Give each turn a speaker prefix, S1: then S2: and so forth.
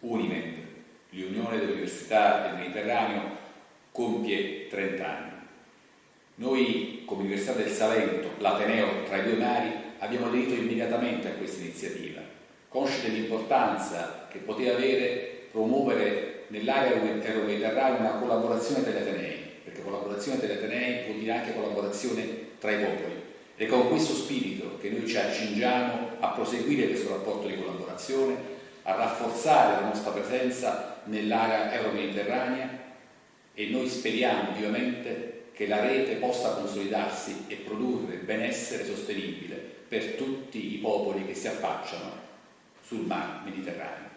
S1: Unimed, l'Unione delle Università del Mediterraneo, compie 30 anni. Noi, come Università del Salento, l'Ateneo tra i due mari, abbiamo aderito immediatamente a questa iniziativa, consci dell'importanza che poteva avere promuovere nell'area euro-mediterranea una collaborazione tra gli Atenei, perché collaborazione tra gli Atenei vuol dire anche collaborazione tra i popoli. Ed è con questo spirito che noi ci accingiamo a proseguire questo rapporto di collaborazione, a rafforzare la nostra presenza nell'area euro-mediterranea e noi speriamo vivamente che la rete possa consolidarsi e produrre benessere sostenibile per tutti i popoli che si affacciano sul mar Mediterraneo.